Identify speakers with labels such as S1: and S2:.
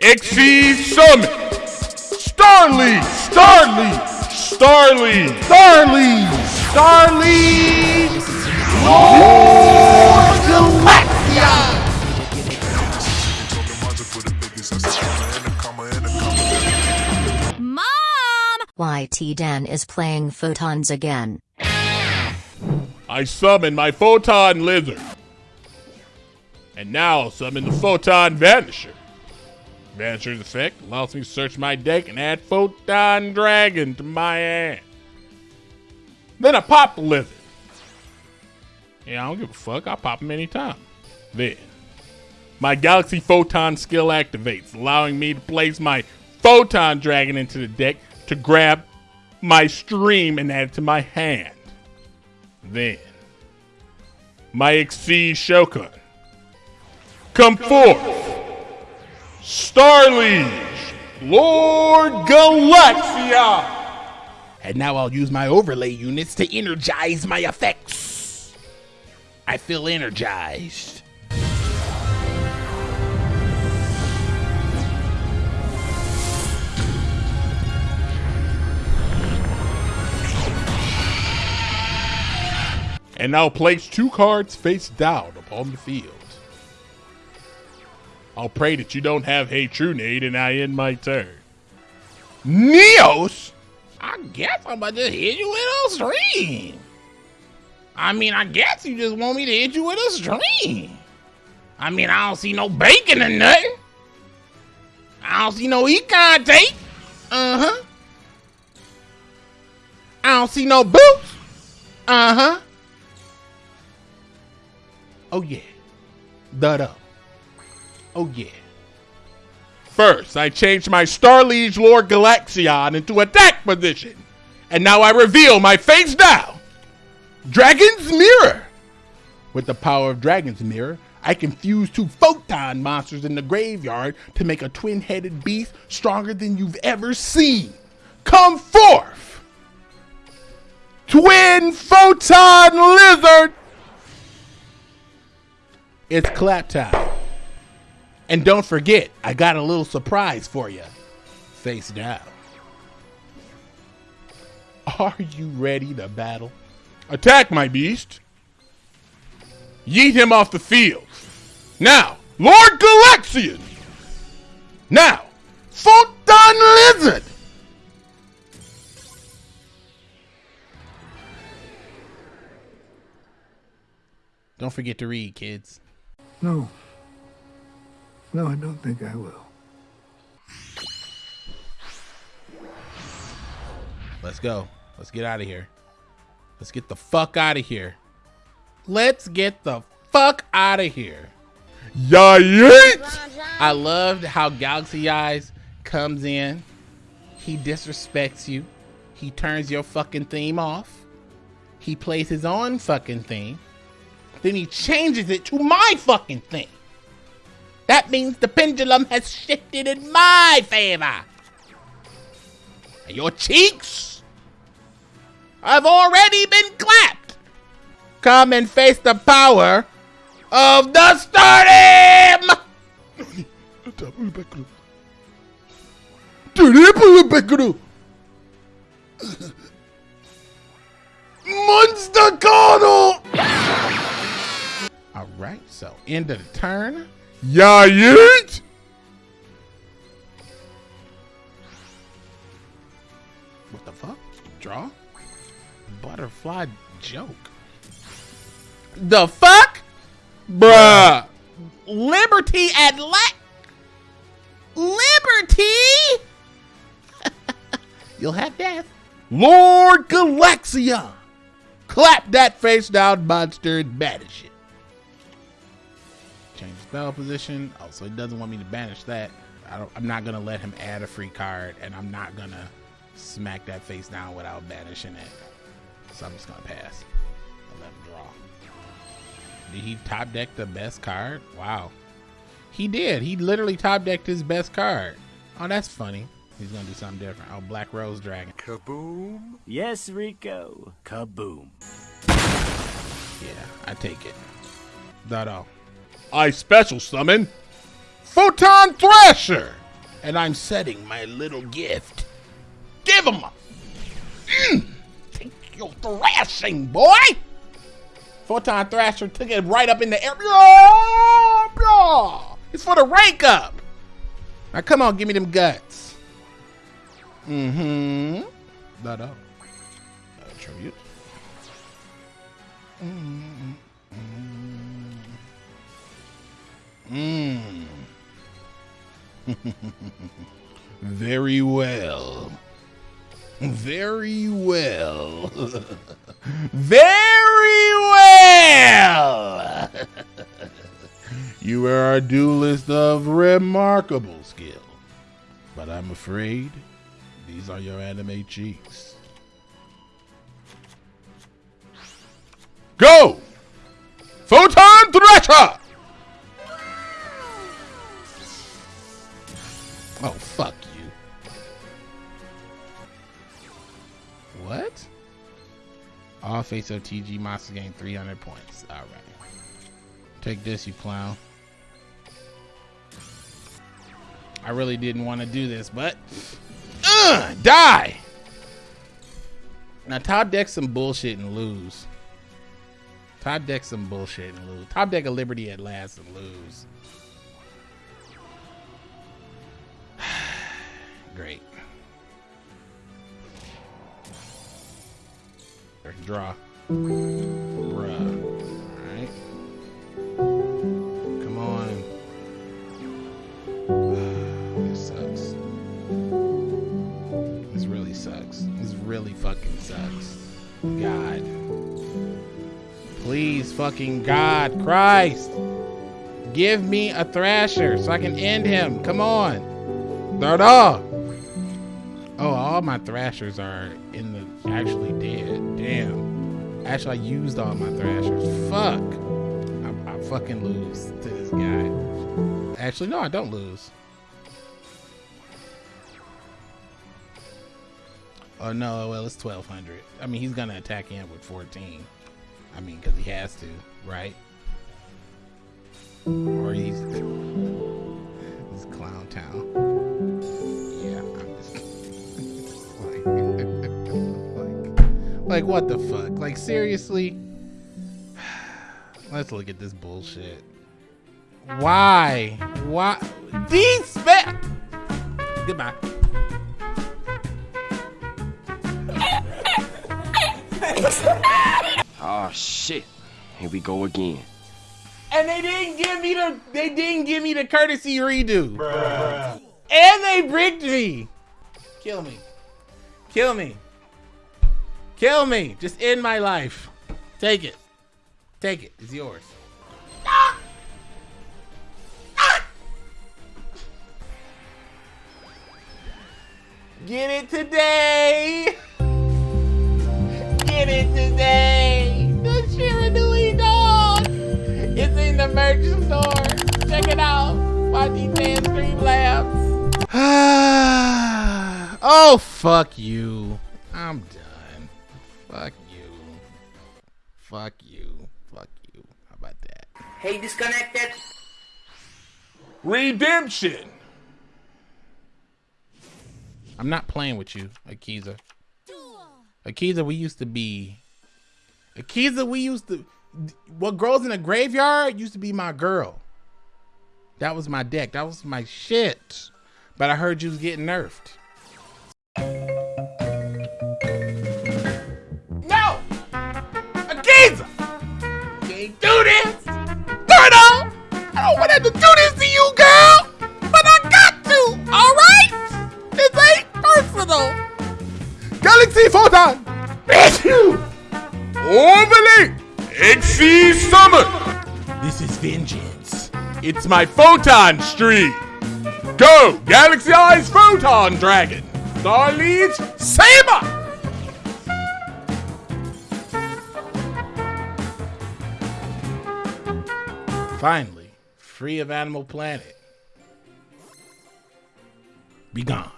S1: Exceed Summit! Starly! Starly! Starly! Starly! Starly! Lord Galaxion!
S2: Mom!
S3: YT Dan is playing photons again.
S1: I summon my Photon Lizard. And now I'll summon the Photon Vanisher. Vanisher's effect allows me to search my deck and add Photon Dragon to my hand. Then I pop the Lizard. Yeah, I don't give a fuck. I'll pop him anytime. Then, my Galaxy Photon skill activates, allowing me to place my Photon Dragon into the deck to grab my stream and add it to my hand. Then, my Exceed Shogun. Come forth, Starliege, Lord Galaxion! And now I'll use my overlay units to energize my effects. I feel energized. And now place two cards face down upon the field. I'll pray that you don't have Hey Trunade and I end my turn. Neos? I guess I'm about to hit you with a stream. I mean, I guess you just want me to hit you with a stream. I mean, I don't see no bacon or nothing. I don't see no econ tape. Uh huh. I don't see no boots. Uh huh. Oh yeah. Dud up. Oh yeah. First, I changed my Starliege Lord Galaxion into attack position. And now I reveal my face down. Dragon's Mirror. With the power of Dragon's Mirror, I can fuse two photon monsters in the graveyard to make a twin-headed beast stronger than you've ever seen. Come forth! Twin Photon Lizard! It's clap time. And don't forget, I got a little surprise for you. Face down. Are you ready to battle? Attack, my beast. Yeet him off the field. Now, Lord Galaxion. Now, Photon Lizard. Don't forget to read, kids.
S4: No. No, I don't think I will.
S1: Let's go. Let's get out of here. Let's get the fuck out of here. Let's get the fuck out of here. Yeah, I loved how Galaxy Eyes comes in. He disrespects you. He turns your fucking theme off. He plays his own fucking theme. Then he changes it to my fucking thing. That means the pendulum has shifted in my favor. And your cheeks have already been clapped. Come and face the power of the stardom! Monster Carnal! Alright, so end of the turn. Yeah, yeet! What the fuck? Draw? Butterfly joke. The fuck? Bruh. Liberty at Liberty? You'll have death. Lord Galaxion! Clap that face down monster and banish it. Change his spell position. Oh, so he doesn't want me to banish that. I don't, I'm not gonna let him add a free card, and I'm not gonna smack that face down without banishing it. So I'm just gonna pass. I'll let him draw. Did he top deck the best card? Wow. He did. He literally top decked his best card. Oh, that's funny. He's gonna do something different. Oh, Black Rose Dragon.
S5: Kaboom. Yes, Rico. Kaboom.
S1: Yeah, I take it. That all. Oh, I special summon Photon Thrasher. And I'm setting my little gift. Give him a. Mm, take your thrashing, boy. Photon Thrasher took it right up in the air. It's for the rank up. Now come on, give me them guts. Mm-hmm. No, no. Attribute. Mm. Mm. Very well. Very well. Very well. you are a duelist of remarkable skill. But I'm afraid these are your anime cheeks. Go! Photon Thrasher! All face of TG monsters gain 300 points. Alright. Take this, you clown. I really didn't want to do this, but... Uh, die! Now, top deck some bullshit and lose. Top deck some bullshit and lose. Top deck a Liberty at last and lose. Great. Draw. Bruh. Alright. Come on. this sucks. This really sucks. This really fucking sucks. God. Please, fucking God, Christ. Give me a Thrasher so I can end him. Come on. Darda. Oh, all my Thrashers are in the actually dead. Damn. Actually, I used all my Thrashers. Fuck. I, I fucking lose to this guy. Actually, no, I don't lose. Oh no, well it's 1200. I mean, he's gonna attack him with 14. I mean, because he has to, right? Or he's this clown town. Like, what the fuck? Like, seriously? Let's look at this bullshit. Why? Why? These Goodbye.
S6: Oh shit. Here we go again.
S1: And they didn't give me the they didn't give me the courtesy redo. Bruh. And they bricked me. Kill me. Kill me. Kill me. Just end my life. Take it. Take it. It's yours. Get it today. Get it today. The Shiranui dog. It's in the merch store. Check it out. YT10 Streamlabs. oh, fuck you. I'm done. Fuck you. Fuck you. Fuck you. How about that?
S7: Hey, disconnected.
S1: Redemption. I'm not playing with you, Akiza. Akiza, we used to be. Akiza, we used to. What grows in a graveyard used to be my girl. That was my deck. That was my shit. But I heard you was getting nerfed. Vengeance. It's my Photon Stream! Go! Galaxy Eyes Photon Dragon! Star Leads Saber! Finally, free of Animal Planet. Be gone.